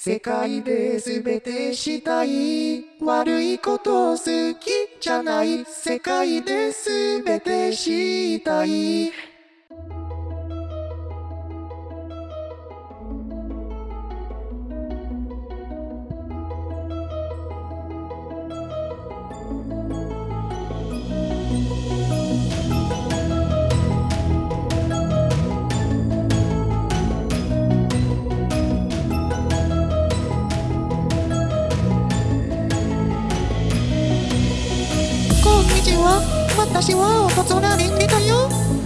世界で全てしたい。悪いこと好きじゃない。世界で全てしたい。私は大人に似たよ。